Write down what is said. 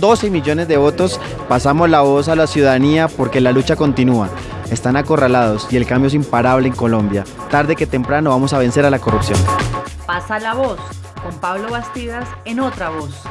12 millones de votos, pasamos la voz a la ciudadanía porque la lucha continúa. Están acorralados y el cambio es imparable en Colombia. Tarde que temprano vamos a vencer a la corrupción. Pasa la voz con Pablo Bastidas en otra voz.